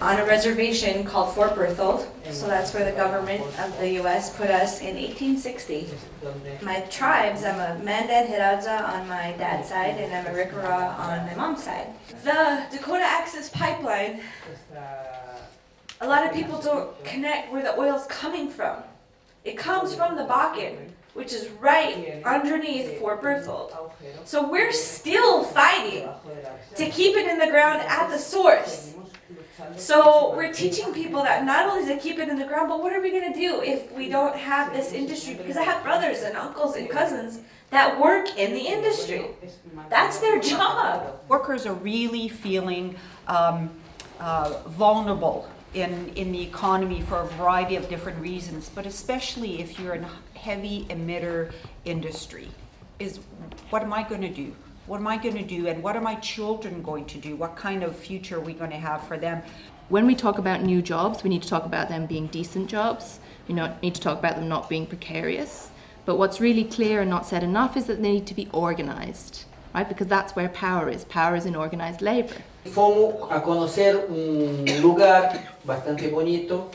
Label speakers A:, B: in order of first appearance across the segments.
A: on a reservation called Fort Berthold. So that's where the government of the U.S. put us in 1860. My tribes, I'm a Mandan Hidatsa on my dad's side, and I'm Arikara on my mom's side. The Dakota Access Pipeline, a lot of people don't connect where the oil's coming from. It comes from the Bakken, which is right underneath Fort Berthold. So we're still fighting to keep it in the ground at the source. So we're teaching people that not only to keep it in the ground, but what are we gonna do if we don't have this industry? Because I have brothers and uncles and cousins that work in the industry. That's their job.
B: Workers are really feeling um, uh, vulnerable in, in the economy for a variety of different reasons, but especially if you're in a heavy emitter industry, is what am I going to do? What am I going to do? And what are my children going to do? What kind of future are we going to have for them?
C: When we talk about new jobs, we need to talk about them being decent jobs. We need to talk about them not being precarious. But what's really clear and not said enough is that they need to be organized, right? Because that's where power is. Power is in organized labor.
D: Fomos a conocer un lugar bastante bonito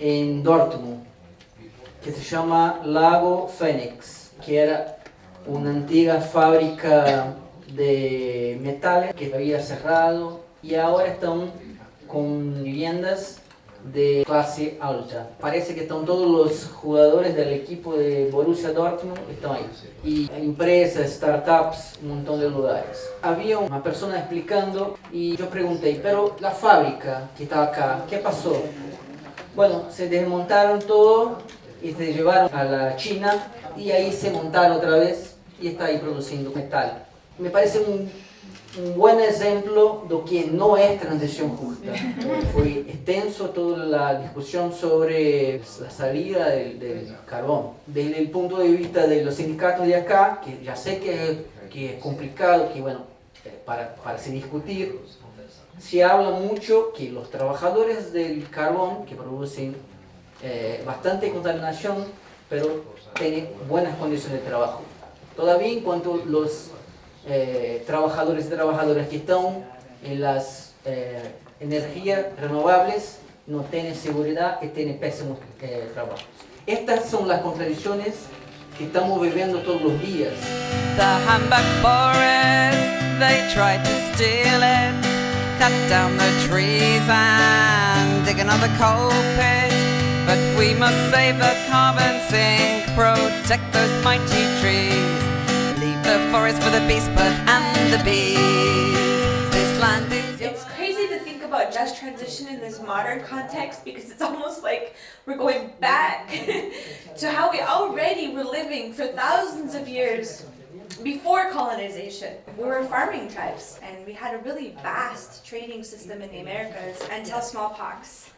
D: en Dortmund que se llama Lago Phoenix, que era una antigua fábrica de metales que había cerrado y ahora están con viviendas de clase alta. Parece que están todos los jugadores del equipo de Borussia Dortmund están ahí. Y empresas, startups, un montón de lugares. Había una persona explicando y yo pregunté, pero la fábrica que está acá, ¿qué pasó? Bueno, se desmontaron todo y se llevaron a la China y ahí se montaron otra vez y está aí produzindo metal. Me parece um, um bom exemplo do que não é transição justa. Foi extenso toda a discussão sobre a saída do carvão. Desde o ponto de vista dos sindicatos de acá, que já sei que que é complicado, que bueno, para, para se discutir, se habla muito que os trabalhadores do carvão, que produzem eh, bastante contaminação, pero tienen buenas condiciones de trabajo. Todavía en cuanto los eh, trabajadores y trabajadoras que están en las eh, energías renovables no tienen seguridad y tienen pésimos eh, trabajos. Estas son las contradicciones que estamos viviendo todos los días.
E: The Hamburg forest, they tried to steal it, cut down the trees and dig another coal pit. But we must save the carbon sink, protect those mighty trees. Leave the forest for the beast birds and the bees. This land is.
A: It's crazy to think about just transition in this modern context because it's almost like we're going back to how we already were living for thousands of years before colonization. We were farming tribes and we had a really vast trading system in the Americas until smallpox,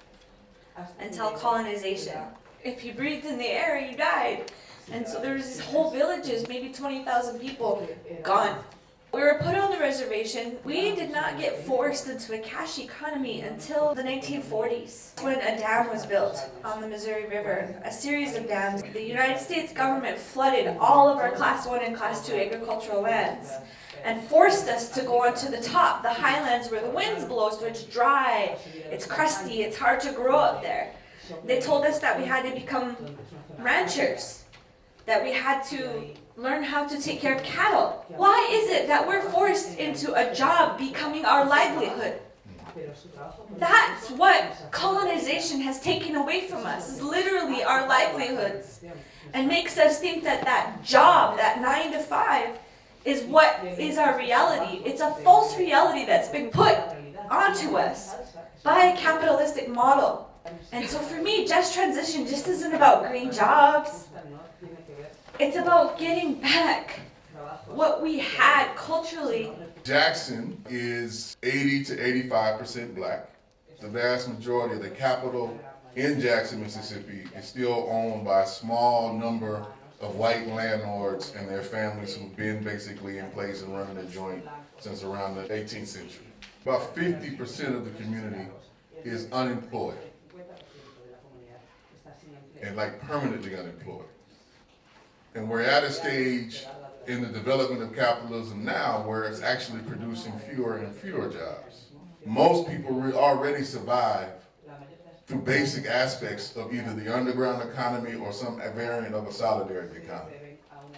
A: until colonization. If you breathed in the air, you died. And so there was these whole villages, maybe 20,000 people, gone. We were put on the reservation. We did not get forced into a cash economy until the 1940s when a dam was built on the Missouri River, a series of dams. The United States government flooded all of our class 1 and class 2 agricultural lands and forced us to go onto the top, the highlands where the winds blow so it's dry, it's crusty, it's hard to grow up there. They told us that we had to become ranchers, that we had to learn how to take care of cattle. Why is it that we're forced into a job becoming our livelihood? That's what colonization has taken away from us, is literally our livelihoods. And makes us think that that job, that nine to five, is what is our reality. It's a false reality that's been put onto us by a capitalistic model. And so for me, just transition just isn't about green jobs. It's about getting back what we had culturally.
F: Jackson is 80 to 85% black. The vast majority of the capital in Jackson, Mississippi is still owned by a small number of white landlords and their families who've been basically in place and running the joint since around the 18th century. About 50% of the community is unemployed and like permanently unemployed. And we're at a stage in the development of capitalism now where it's actually producing fewer and fewer jobs. Most people re- already survive through basic aspects of either the underground economy or some variant of a solidarity economy.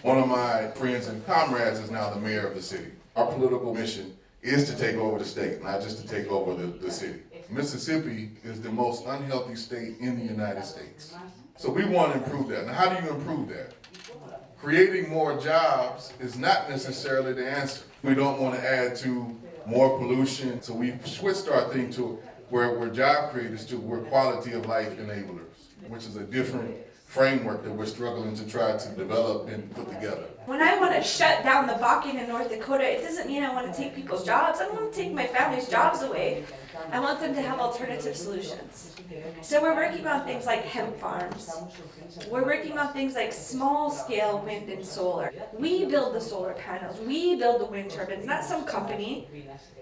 F: One of my friends and comrades is now the mayor of the city. Our political mission is to take over the state, not just to take over the, the city. Mississippi is the most unhealthy state in the United States. So we want to improve that. Now, how do you improve that? Creating more jobs is not necessarily the answer. We don't want to add to more pollution, so we've switched our thing to where we're job creators to we're quality of life enablers, which is a different framework that we're struggling to try to develop and put together.
A: When I want to shut down the Bakken in North Dakota, it doesn't mean I want to take people's jobs. I don't want to take my family's jobs away. I want them to have alternative solutions. So we're working on things like hemp farms. We're working on things like small scale wind and solar. We build the solar panels. We build the wind turbines, not some company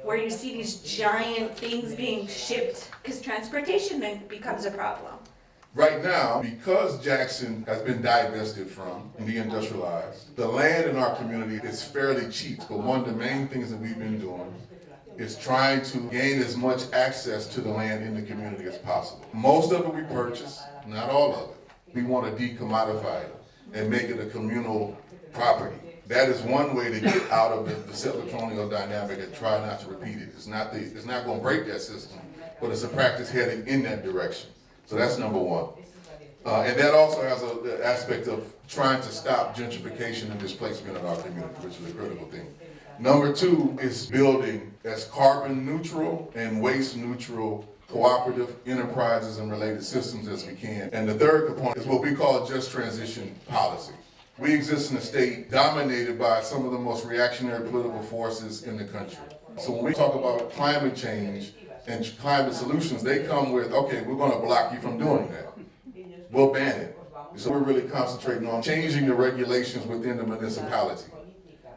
A: where you see these giant things being shipped because transportation then becomes a problem.
F: Right now, because Jackson has been divested from and deindustrialized, the land in our community is fairly cheap. But one of the main things that we've been doing is trying to gain as much access to the land in the community as possible. Most of it we purchase, not all of it. We want to decommodify it and make it a communal property. That is one way to get out of the, the settler colonial dynamic and try not to repeat it. It's not the, it's not going to break that system, but it's a practice heading in that direction. So that's number one. Uh, and that also has an aspect of trying to stop gentrification and displacement in our community, which is a critical thing. Number two is building as carbon neutral and waste neutral cooperative enterprises and related systems as we can. And the third component is what we call just transition policy. We exist in a state dominated by some of the most reactionary political forces in the country. So when we talk about climate change and climate solutions, they come with, okay, we're gonna block you from doing that. We'll ban it. So we're really concentrating on changing the regulations within the municipality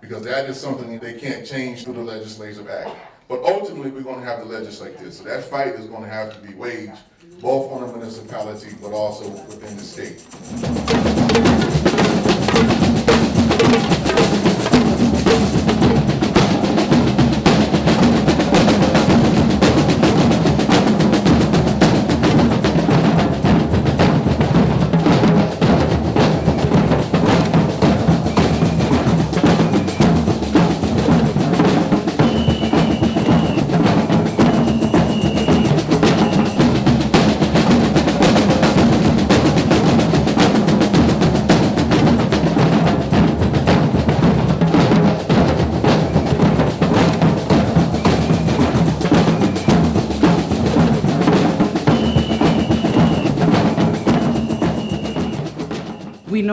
F: because that is something they can't change through the legislative act. But ultimately, we're gonna have to legislate this. So that fight is gonna have to be waged both on the municipality, but also within the state.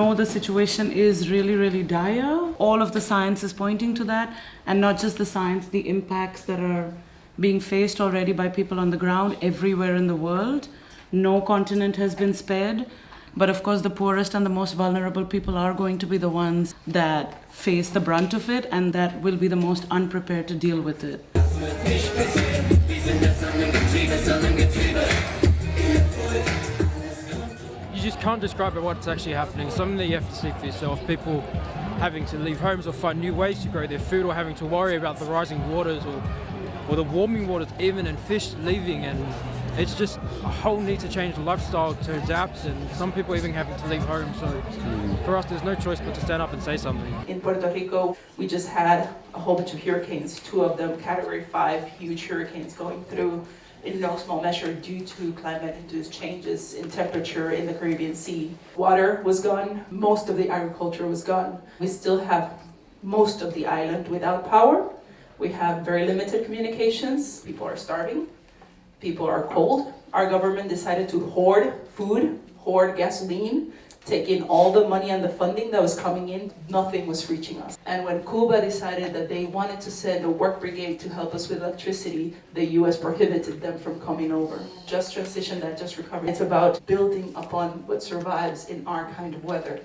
G: Know the situation is really, really dire. All of the science is pointing to that, and not just the science, the impacts that are being faced already by people on the ground everywhere in the world. No continent has been spared, but of course, the poorest and the most vulnerable people are going to be the ones that face the brunt of it and that will be the most unprepared to deal with it.
H: You just can't describe what's actually happening. Something that you have to see for yourself. People having to leave homes or find new ways to grow their food or having to worry about the rising waters or, or the warming waters even and fish leaving and it's just a whole need to change lifestyle to adapt and some people even having to leave home so for us there's no choice but to stand up and say something.
I: In Puerto Rico, we just had a whole bunch of hurricanes, two of them category five huge hurricanes going through in no small measure due to climate-induced changes in temperature in the Caribbean Sea. Water was gone, most of the agriculture was gone. We still have most of the island without power. We have very limited communications. People are starving. People are cold. Our government decided to hoard food, hoard gasoline, take in all the money and the funding that was coming in, nothing was reaching us. And when Cuba decided that they wanted to send a work brigade to help us with electricity, the US prohibited them from coming over. Just transition, that just recovery. It's about building upon what survives in our kind of weather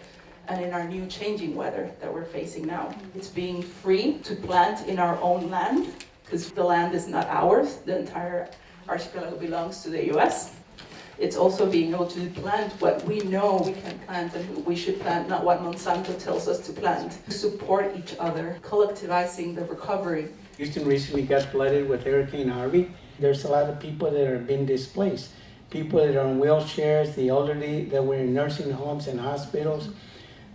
I: and in our new changing weather that we're facing now. It's being free to plant in our own land, because the land is not ours, the entire archipelago belongs to the US. It's also being able to plant what we know we can plant and we should plant, not what Monsanto tells us to plant. Support each other, collectivizing the recovery.
J: Houston recently got flooded with Hurricane Harvey. There's a lot of people that are being displaced. People that are on wheelchairs, the elderly that were in nursing homes and hospitals.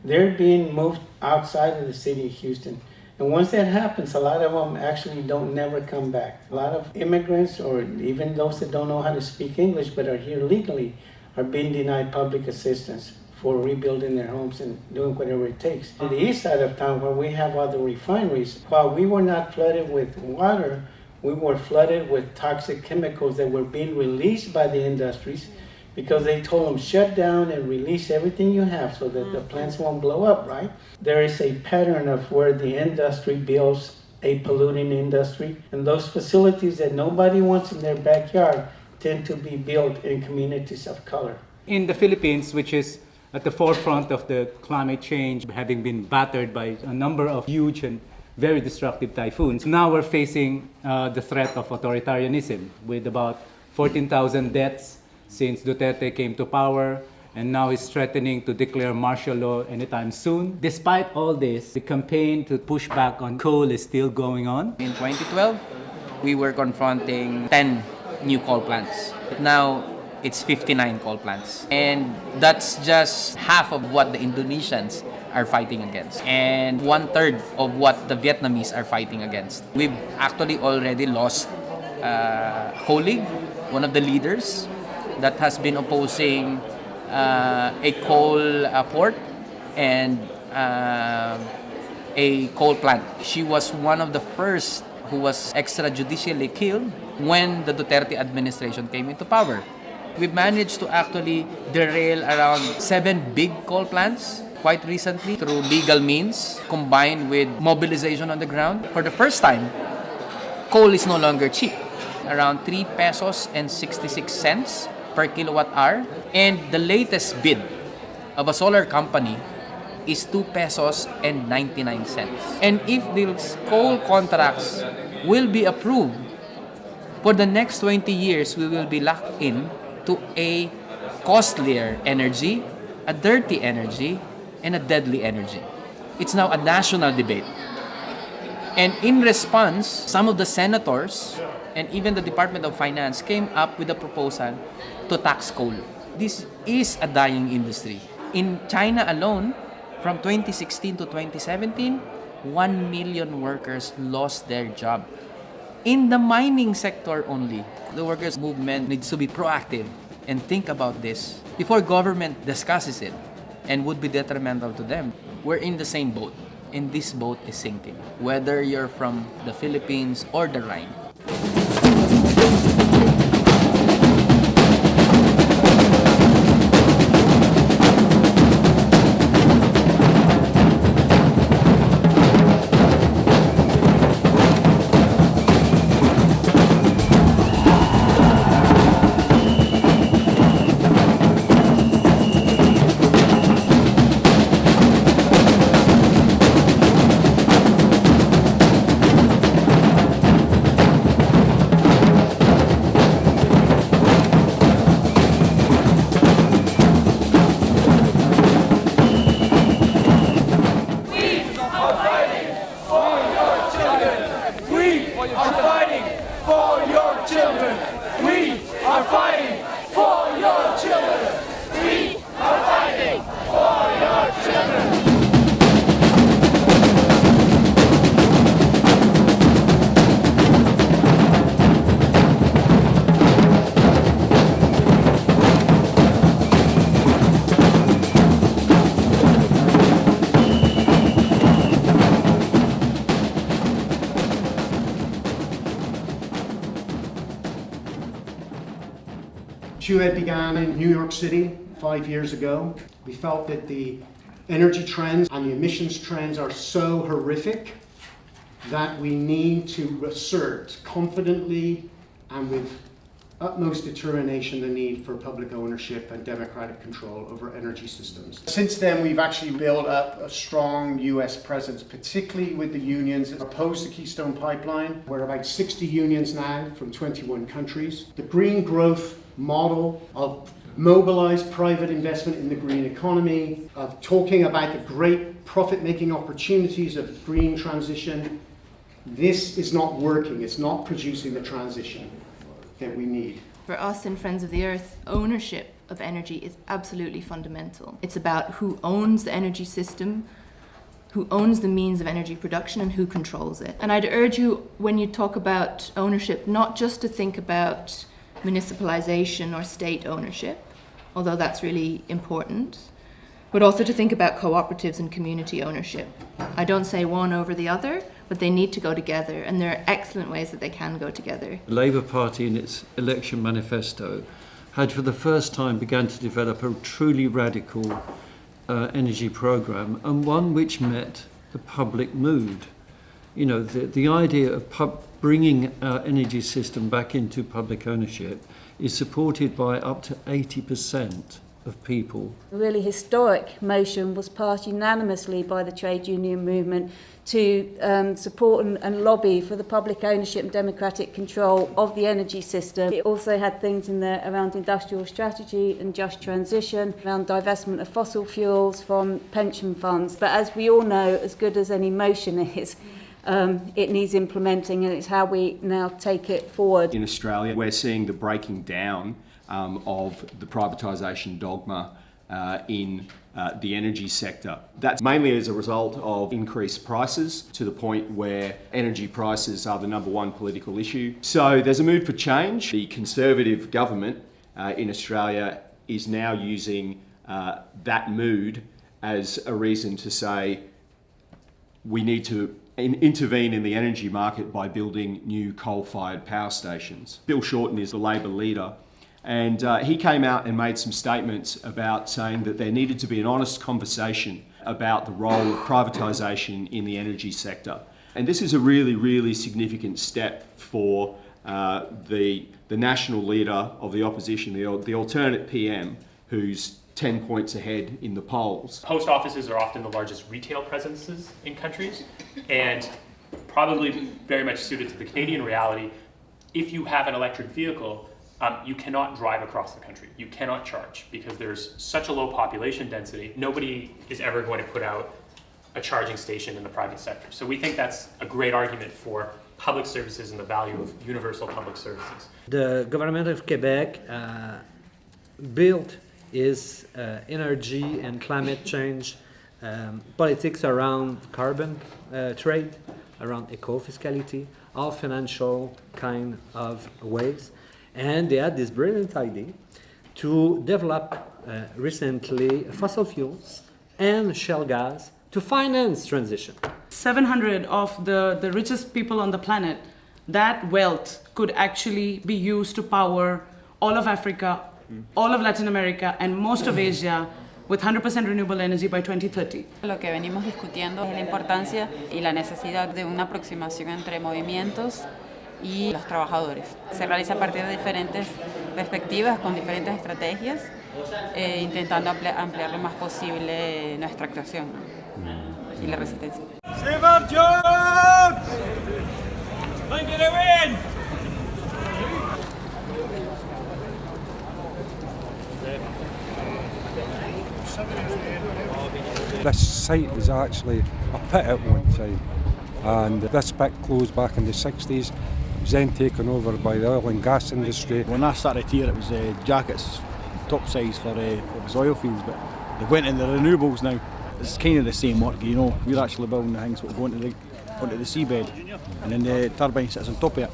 J: They're being moved outside of the city of Houston. And once that happens, a lot of them actually don't never come back. A lot of immigrants or even those that don't know how to speak English but are here legally are being denied public assistance for rebuilding their homes and doing whatever it takes. On the east side of town where we have other refineries, while we were not flooded with water, we were flooded with toxic chemicals that were being released by the industries because they told them shut down and release everything you have so that the plants won't blow up, right? There is a pattern of where the industry builds a polluting industry, and those facilities that nobody wants in their backyard tend to be built in communities of color.
K: In the Philippines, which is at the forefront of the climate change, having been battered by a number of huge and very destructive typhoons. Now we're facing uh, the threat of authoritarianism with about 14,000 deaths since Duterte came to power and now he's threatening to declare martial law anytime soon. Despite all this, the campaign to push back on coal is still going on.
L: In 2012, we were confronting 10 new coal plants. Now, it's 59 coal plants. And that's just half of what the Indonesians are fighting against and one third of what the Vietnamese are fighting against. We've actually already lost uh, League, one of the leaders that has been opposing uh, a coal uh, port and uh, a coal plant. She was one of the first who was extrajudicially killed when the Duterte administration came into power. We managed to actually derail around seven big coal plants quite recently through legal means combined with mobilization on the ground. For the first time, coal is no longer cheap. Around 3 pesos and 66 cents per kilowatt hour. And the latest bid of a solar company is 2 pesos and 99 cents. And if these coal contracts will be approved, for the next 20 years, we will be locked in to a costlier energy, a dirty energy, and a deadly energy. It's now a national debate. And in response, some of the senators and even the Department of Finance came up with a proposal to tax coal. This is a dying industry. In China alone, from 2016 to 2017, 1 million workers lost their job. In the mining sector only, the workers' movement needs to be proactive and think about this before government discusses it and would be detrimental to them. We're in the same boat, and this boat is sinking, whether you're from the Philippines or the Rhine.
M: TUED began in New York City five years ago. We felt that the energy trends and the emissions trends are so horrific that we need to assert confidently and with utmost determination the need for public ownership and democratic control over energy systems. Since then, we've actually built up a strong US presence, particularly with the unions that oppose the Keystone Pipeline. We're about 60 unions now from 21 countries. The green growth model of mobilize private investment in the green economy, of talking about the great profit-making opportunities of green transition. This is not working. It's not producing the transition that we need.
C: For us in Friends of the Earth, ownership of energy is absolutely fundamental. It's about who owns the energy system, who owns the means of energy production and who controls it. And I'd urge you, when you talk about ownership, not just to think about municipalization or state ownership, although that's really important, but also to think about cooperatives and community ownership. I don't say one over the other, but they need to go together, and there are excellent ways that they can go together.
N: The Labour Party, in its election manifesto, had for the first time begun to develop a truly radical uh, energy programme, and one which met the public mood. You know, the, the idea of pub bringing our energy system back into public ownership is supported by up to 80% of people.
O: A really historic motion was passed unanimously by the trade union movement to um, support and, and lobby for the public ownership and democratic control of the energy system. It also had things in there around industrial strategy and just transition, around divestment of fossil fuels from pension funds. But as we all know, as good as any motion is, um, it needs implementing and it's how we now take it forward.
P: In Australia, we're seeing the breaking down um, of the privatisation dogma uh, in uh, the energy sector. That's mainly as a result of increased prices to the point where energy prices are the number one political issue. So there's a mood for change. The Conservative government uh, in Australia is now using uh, that mood as a reason to say we need to intervene in the energy market by building new coal-fired power stations. Bill Shorten is the Labor leader and uh, he came out and made some statements about saying that there needed to be an honest conversation about the role of privatisation in the energy sector. And this is a really, really significant step for uh, the, the national leader of the opposition, the, the alternate PM, who's 10 points ahead in the polls.
Q: Post offices are often the largest retail presences in countries and probably very much suited to the Canadian reality. If you have an electric vehicle, um, you cannot drive across the country. You cannot charge because there's such a low population density. Nobody is ever going to put out a charging station in the private sector. So we think that's a great argument for public services and the value of universal public services.
R: The government of Quebec uh, built its uh, energy and climate change um, politics around carbon uh, trade, around eco-fiscality, all financial kind of ways. And they had this brilliant idea to develop uh, recently fossil fuels and shale gas to finance transition.
G: 700 of the, the richest people on the planet, that wealth could actually be used to power all of Africa, all of Latin America, and most of Asia with 100% renewable energy by 2030.
S: Lo que venimos discutiendo es la importancia y la necesidad de una aproximación entre movimientos y los trabajadores. Se realiza a partir de diferentes perspectivas, con diferentes estrategias, eh, intentando ampliar, ampliar, lo más posible nuestra actuación ¿no? y la resistencia.
T: This site was actually a pit at one time and this pit closed back in the 60s It was then taken over by the oil and gas industry.
U: When I started here it was uh, jackets topsides for uh, it was oil fields but they went in the renewables now. It's kind of the same work you know, we're actually building the things that go into the, onto the seabed and then the turbine sits on top of it.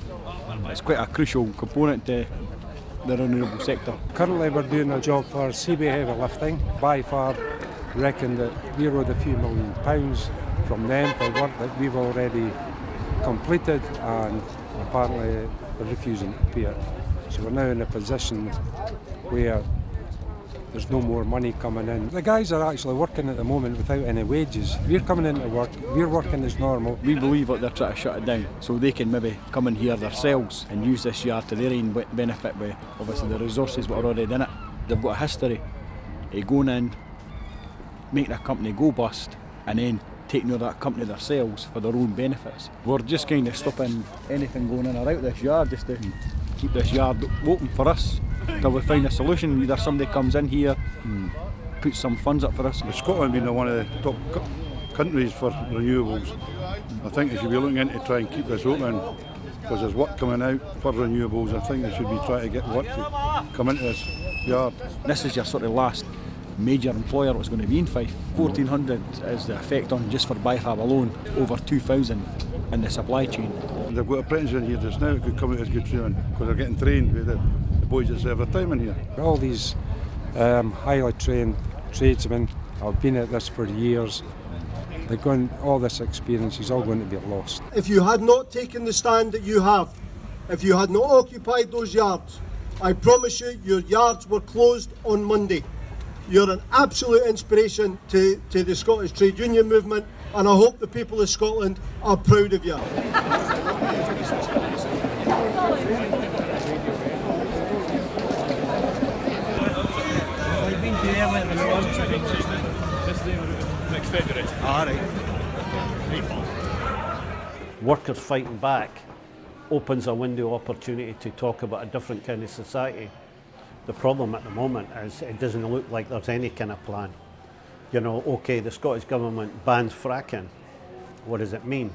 U: It's quite a crucial component to the renewable sector.
T: Currently we're doing a job for Seaway Heavy Lifting. By far reckon that we owed a few million pounds from them for work that we've already completed and apparently they're refusing to pay it. So we're now in a position where there's no more money coming in. The guys are actually working at the moment without any wages. We're coming into work, we're working as normal.
U: We believe that they're trying to shut it down so they can maybe come in here themselves and use this yard to their own benefit with obviously the resources that are already in it. They've got a history of going in, making a company go bust and then taking over that company themselves for their own benefits. We're just kind of stopping anything going in or out of this yard just to keep this yard open for us till we find a solution. Either somebody comes in here and puts some funds up for us.
V: With Scotland being one of the top co- countries for renewables, I think they should be looking into try and keep this open because there's work coming out for renewables. I think they should be trying to get work to come into this yard.
U: This is your sort of last major employer was going to be in Fife. 1400 is the effect on just for Bifab alone, over 2000 in the supply chain.
V: They've got apprentices in here just now that could come out as good training because they're getting trained with the, the boys that serve their time in here.
T: All these um, highly trained tradesmen have been at this for years. They're going, all this experience is all going to be lost.
W: If you had not taken the stand that you have, if you had not occupied those yards, I promise you your yards were closed on Monday. You're an absolute inspiration to, to the Scottish trade union movement and I hope the people of Scotland are proud of you.
X: Workers fighting back opens a window opportunity to talk about a different kind of society. The problem at the moment is it doesn't look like there's any kind of plan. You know, okay, the Scottish Government bans fracking. What does it mean?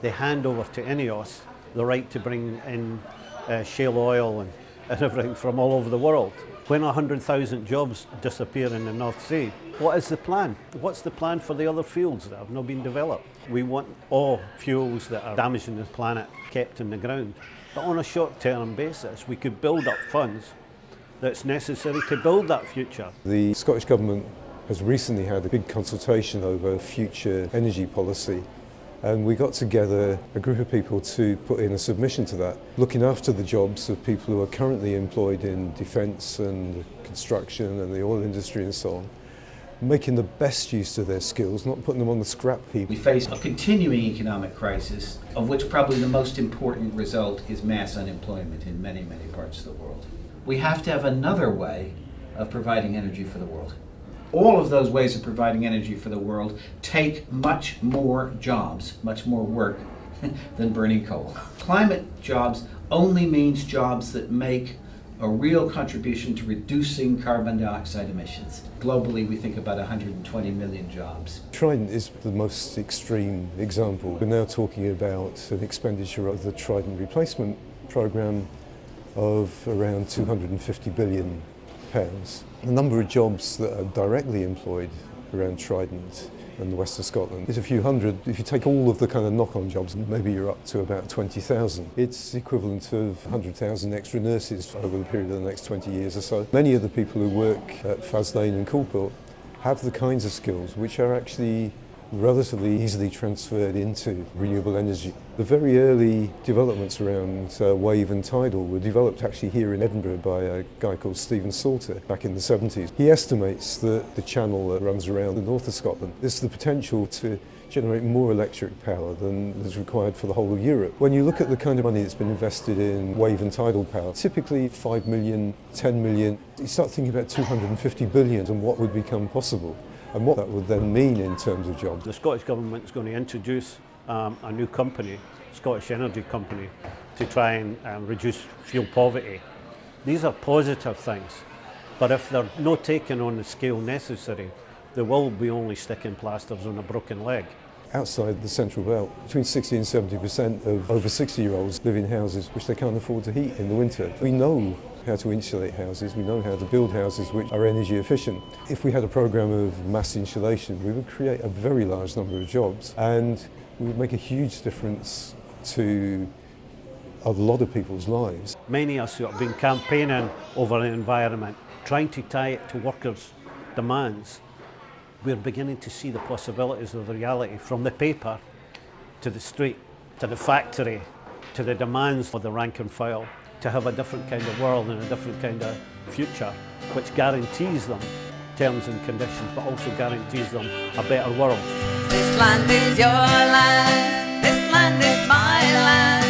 X: They hand over to INEOS the right to bring in uh, shale oil and, and everything from all over the world. When 100,000 jobs disappear in the North Sea, what is the plan? What's the plan for the other fields that have not been developed? We want all fuels that are damaging the planet kept in the ground. But on a short term basis, we could build up funds that's necessary to build that future.
Y: The Scottish Government has recently had a big consultation over future energy policy and we got together a group of people to put in a submission to that, looking after the jobs of people who are currently employed in defence and construction and the oil industry and so on, making the best use of their skills, not putting them on the scrap heap.
Z: We face a continuing economic crisis, of which probably the most important result is mass unemployment in many, many parts of the world. We have to have another way of providing energy for the world. All of those ways of providing energy for the world take much more jobs, much more work than burning coal. Climate jobs only means jobs that make a real contribution to reducing carbon dioxide emissions. Globally, we think about 120 million jobs.
Y: Trident is the most extreme example. We're now talking about an expenditure of the Trident replacement programme of around 250 billion pounds. The number of jobs that are directly employed around Trident and the west of Scotland is a few hundred. If you take all of the kind of knock-on jobs, maybe you're up to about 20,000. It's equivalent of 100,000 extra nurses over the period of the next 20 years or so. Many of the people who work at Faslane and Coulport have the kinds of skills which are actually relatively easily transferred into renewable energy. The very early developments around uh, wave and tidal were developed actually here in Edinburgh by a guy called Stephen Salter back in the 70s. He estimates that the channel that runs around the north of Scotland has the potential to generate more electric power than is required for the whole of Europe. When you look at the kind of money that's been invested in wave and tidal power, typically 5 million, 10 million, you start thinking about 250 billion and what would become possible and what that would then mean in terms of jobs.
X: The Scottish Government is going to introduce um, a new company, Scottish Energy Company, to try and um, reduce fuel poverty. These are positive things, but if they're not taken on the scale necessary, they will be only sticking plasters on a broken leg.
Y: Outside the central belt, between 60 and 70% of over 60 year olds live in houses which they can't afford to heat in the winter. We know how to insulate houses, we know how to build houses which are energy efficient. If we had a program of mass insulation, we would create a very large number of jobs and we would make a huge difference to a lot of people's lives.
X: Many of us who have been campaigning over the environment, trying to tie it to workers' demands, we're beginning to see the possibilities of the reality from the paper to the street, to the factory, to the demands for the rank and file. to have a different kind of world and a different kind of future, which guarantees them terms and conditions, but also guarantees them a better world.
E: This land is your land, this land is my land.